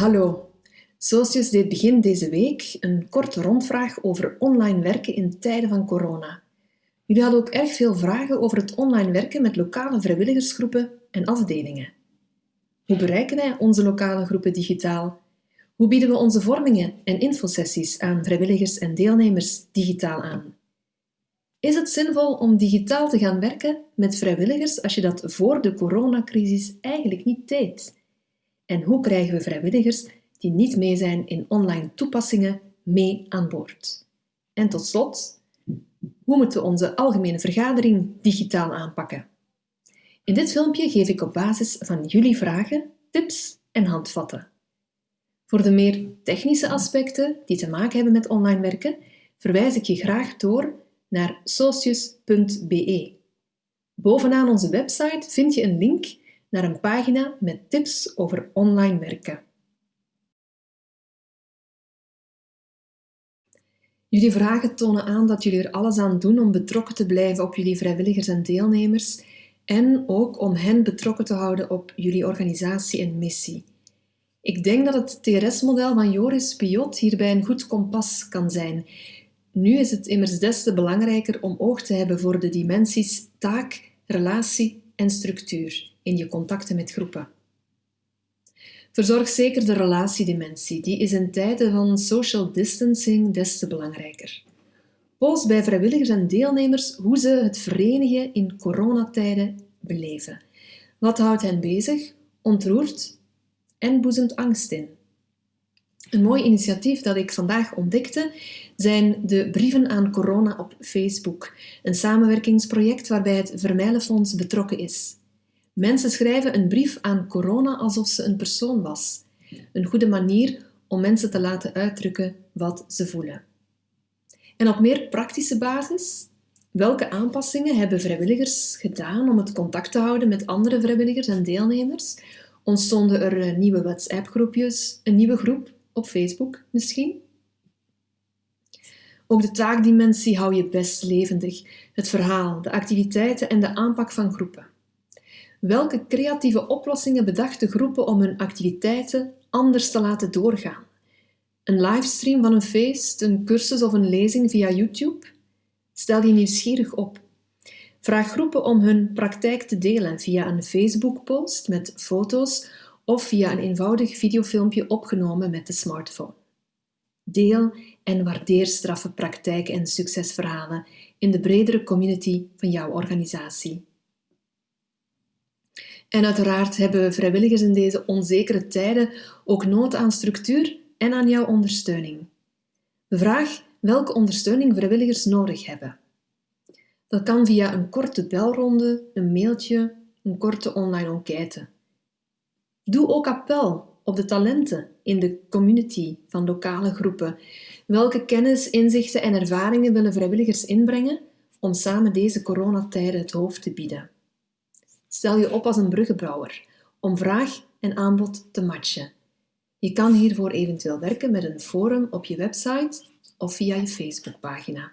Hallo. Socius deed begin deze week een korte rondvraag over online werken in tijden van corona. Jullie hadden ook erg veel vragen over het online werken met lokale vrijwilligersgroepen en afdelingen. Hoe bereiken wij onze lokale groepen digitaal? Hoe bieden we onze vormingen en infosessies aan vrijwilligers en deelnemers digitaal aan? Is het zinvol om digitaal te gaan werken met vrijwilligers als je dat voor de coronacrisis eigenlijk niet deed? En hoe krijgen we vrijwilligers die niet mee zijn in online toepassingen mee aan boord? En tot slot, hoe moeten we onze algemene vergadering digitaal aanpakken? In dit filmpje geef ik op basis van jullie vragen tips en handvatten. Voor de meer technische aspecten die te maken hebben met online werken, verwijs ik je graag door naar socius.be. Bovenaan onze website vind je een link naar een pagina met tips over online werken. Jullie vragen tonen aan dat jullie er alles aan doen om betrokken te blijven op jullie vrijwilligers en deelnemers en ook om hen betrokken te houden op jullie organisatie en missie. Ik denk dat het TRS-model van Joris Piot hierbij een goed kompas kan zijn. Nu is het immers des te belangrijker om oog te hebben voor de dimensies taak, relatie en structuur in je contacten met groepen. Verzorg zeker de relatiedimensie, die is in tijden van social distancing des te belangrijker. Post bij vrijwilligers en deelnemers hoe ze het verenigen in coronatijden beleven. Wat houdt hen bezig, ontroert en boezemt angst in? Een mooi initiatief dat ik vandaag ontdekte zijn de brieven aan corona op Facebook, een samenwerkingsproject waarbij het Vermijlenfonds betrokken is. Mensen schrijven een brief aan corona alsof ze een persoon was. Een goede manier om mensen te laten uitdrukken wat ze voelen. En op meer praktische basis, welke aanpassingen hebben vrijwilligers gedaan om het contact te houden met andere vrijwilligers en deelnemers? Ontstonden er eh, nieuwe WhatsApp-groepjes, een nieuwe groep op Facebook misschien? Ook de taakdimensie hou je best levendig. Het verhaal, de activiteiten en de aanpak van groepen. Welke creatieve oplossingen bedachten groepen om hun activiteiten anders te laten doorgaan? Een livestream van een feest, een cursus of een lezing via YouTube? Stel je nieuwsgierig op. Vraag groepen om hun praktijk te delen via een Facebook-post met foto's of via een eenvoudig videofilmpje opgenomen met de smartphone. Deel en waardeer straffe praktijken en succesverhalen in de bredere community van jouw organisatie. En uiteraard hebben vrijwilligers in deze onzekere tijden ook nood aan structuur en aan jouw ondersteuning. Vraag welke ondersteuning vrijwilligers nodig hebben. Dat kan via een korte belronde, een mailtje, een korte online enquête. Doe ook appel op de talenten in de community van lokale groepen. Welke kennis, inzichten en ervaringen willen vrijwilligers inbrengen om samen deze coronatijden het hoofd te bieden? Stel je op als een bruggenbouwer om vraag en aanbod te matchen. Je kan hiervoor eventueel werken met een forum op je website of via je Facebookpagina.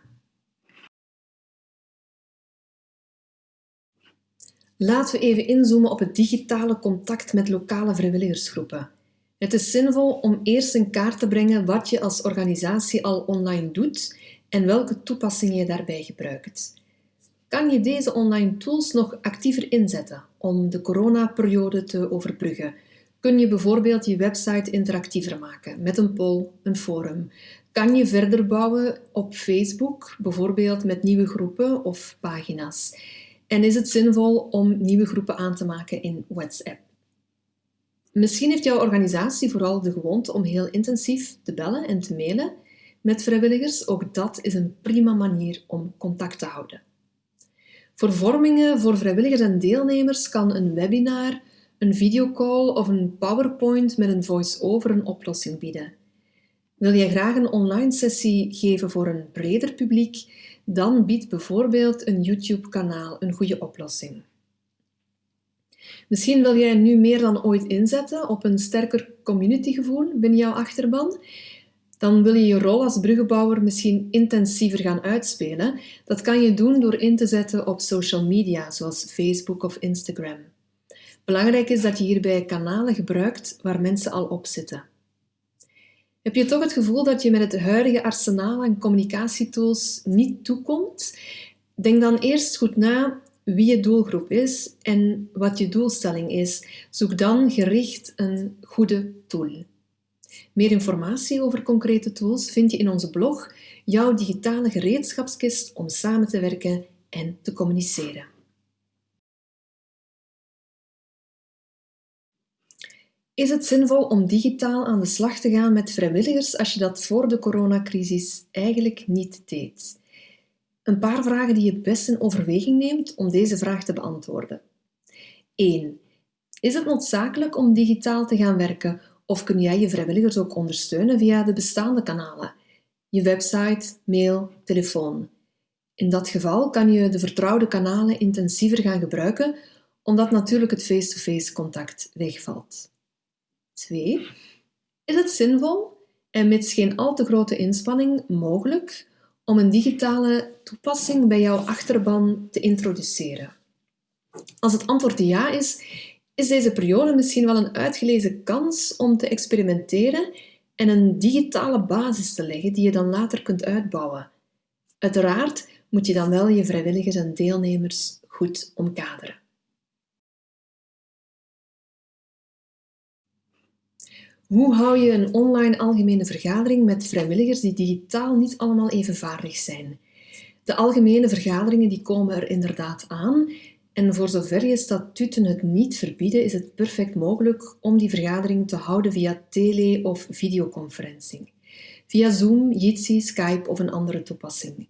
Laten we even inzoomen op het digitale contact met lokale vrijwilligersgroepen. Het is zinvol om eerst in kaart te brengen wat je als organisatie al online doet en welke toepassingen je daarbij gebruikt. Kan je deze online tools nog actiever inzetten om de coronaperiode te overbruggen? Kun je bijvoorbeeld je website interactiever maken met een poll, een forum? Kan je verder bouwen op Facebook, bijvoorbeeld met nieuwe groepen of pagina's? En is het zinvol om nieuwe groepen aan te maken in WhatsApp? Misschien heeft jouw organisatie vooral de gewoonte om heel intensief te bellen en te mailen met vrijwilligers. Ook dat is een prima manier om contact te houden. Voor vormingen voor vrijwilligers en deelnemers kan een webinar, een videocall of een PowerPoint met een voice-over een oplossing bieden. Wil jij graag een online sessie geven voor een breder publiek, dan biedt bijvoorbeeld een YouTube-kanaal een goede oplossing. Misschien wil jij nu meer dan ooit inzetten op een sterker communitygevoel binnen jouw achterban dan wil je je rol als bruggenbouwer misschien intensiever gaan uitspelen. Dat kan je doen door in te zetten op social media, zoals Facebook of Instagram. Belangrijk is dat je hierbij kanalen gebruikt waar mensen al op zitten. Heb je toch het gevoel dat je met het huidige arsenaal aan communicatietools niet toekomt? Denk dan eerst goed na wie je doelgroep is en wat je doelstelling is. Zoek dan gericht een goede tool. Meer informatie over concrete tools vind je in onze blog Jouw digitale gereedschapskist om samen te werken en te communiceren. Is het zinvol om digitaal aan de slag te gaan met vrijwilligers als je dat voor de coronacrisis eigenlijk niet deed? Een paar vragen die je best in overweging neemt om deze vraag te beantwoorden. 1. Is het noodzakelijk om digitaal te gaan werken of kun jij je vrijwilligers ook ondersteunen via de bestaande kanalen? Je website, mail, telefoon. In dat geval kan je de vertrouwde kanalen intensiever gaan gebruiken, omdat natuurlijk het face-to-face contact wegvalt. 2. Is het zinvol en mits geen al te grote inspanning mogelijk om een digitale toepassing bij jouw achterban te introduceren? Als het antwoord ja is, is deze periode misschien wel een uitgelezen kans om te experimenteren en een digitale basis te leggen die je dan later kunt uitbouwen. Uiteraard moet je dan wel je vrijwilligers en deelnemers goed omkaderen. Hoe hou je een online algemene vergadering met vrijwilligers die digitaal niet allemaal even vaardig zijn? De algemene vergaderingen die komen er inderdaad aan en voor zover je statuten het niet verbieden, is het perfect mogelijk om die vergadering te houden via tele- of videoconferencing. Via Zoom, Jitsi, Skype of een andere toepassing.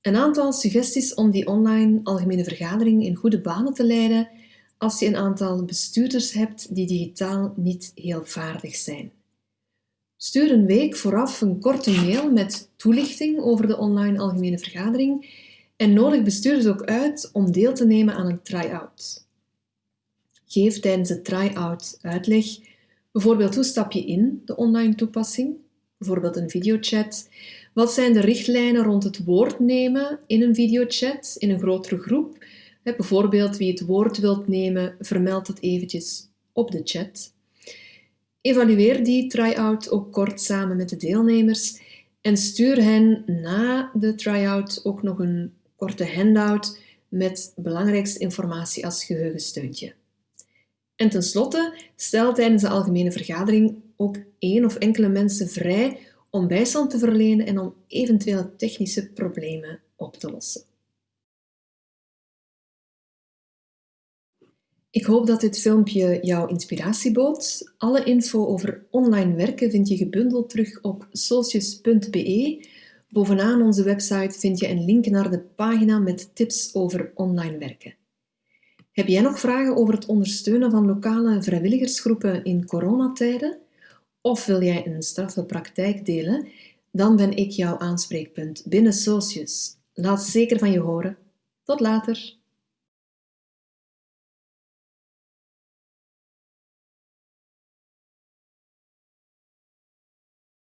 Een aantal suggesties om die online algemene vergadering in goede banen te leiden als je een aantal bestuurders hebt die digitaal niet heel vaardig zijn. Stuur een week vooraf een korte mail met toelichting over de online algemene vergadering en nodig bestuurders ook uit om deel te nemen aan een try-out. Geef tijdens de try-out uitleg, bijvoorbeeld hoe stap je in de online toepassing, bijvoorbeeld een videochat. Wat zijn de richtlijnen rond het woord nemen in een videochat, in een grotere groep? Bijvoorbeeld wie het woord wilt nemen, vermeld dat eventjes op de chat. Evalueer die try-out ook kort samen met de deelnemers en stuur hen na de try-out ook nog een korte handout met belangrijkste informatie als geheugensteuntje. En tenslotte, stel tijdens de algemene vergadering ook één of enkele mensen vrij om bijstand te verlenen en om eventuele technische problemen op te lossen. Ik hoop dat dit filmpje jouw inspiratie bood. Alle info over online werken vind je gebundeld terug op socius.be Bovenaan onze website vind je een link naar de pagina met tips over online werken. Heb jij nog vragen over het ondersteunen van lokale vrijwilligersgroepen in coronatijden? Of wil jij een straffe praktijk delen? Dan ben ik jouw aanspreekpunt binnen Socius. Laat zeker van je horen. Tot later!